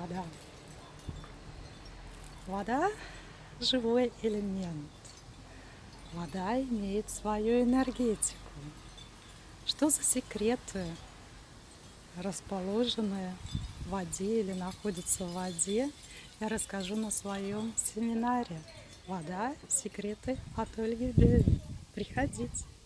вода. Вода – живой элемент. Вода имеет свою энергетику. Что за секреты, расположенные в воде или находятся в воде, я расскажу на своем семинаре «Вода. Секреты от Ольги Бюрин». Приходите!